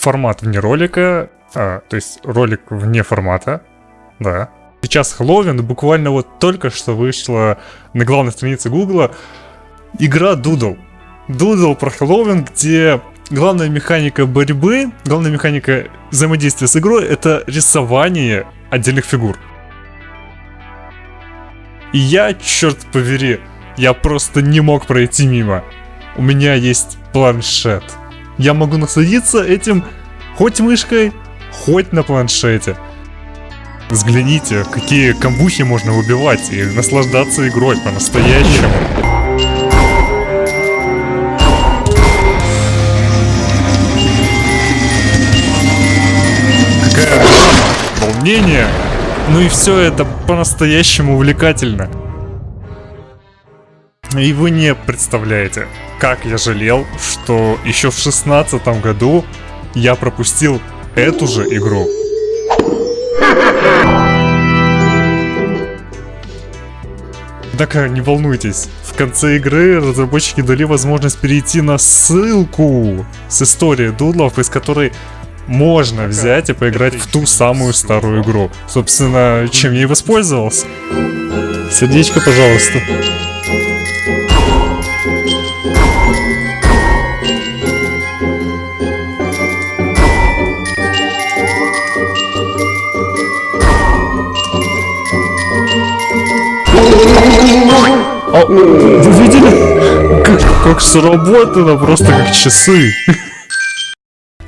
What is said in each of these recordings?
формат вне ролика, а, то есть ролик вне формата, да. Сейчас Хэллоуин, буквально вот только что вышла на главной странице Гугла игра Doodle. Doodle про Хэллоуин, где главная механика борьбы, главная механика взаимодействия с игрой это рисование отдельных фигур. И я, черт повери, я просто не мог пройти мимо. У меня есть планшет. Я могу насладиться этим хоть мышкой, хоть на планшете. Взгляните, какие камбухи можно убивать и наслаждаться игрой по-настоящему. Какая драма, волнение. Ну и все это по-настоящему увлекательно. И вы не представляете, как я жалел, что еще в шестнадцатом году я пропустил эту же игру. Однако не волнуйтесь, в конце игры разработчики дали возможность перейти на ссылку с историей дудлов, из которой можно взять и поиграть в ту самую старую игру. Собственно, чем я и воспользовался. Сердечко, пожалуйста. А, вы видели? Как, как сработано, просто как часы.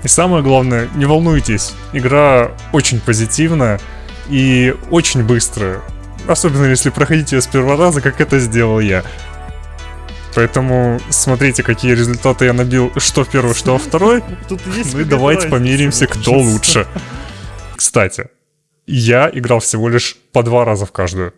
И самое главное, не волнуйтесь, игра очень позитивная и очень быстрая. Особенно если проходите ее с первого раза, как это сделал я. Поэтому смотрите, какие результаты я набил, что в первый, что во второй. Тут есть ну и давайте помиримся, кто лучше. Кстати, я играл всего лишь по два раза в каждую.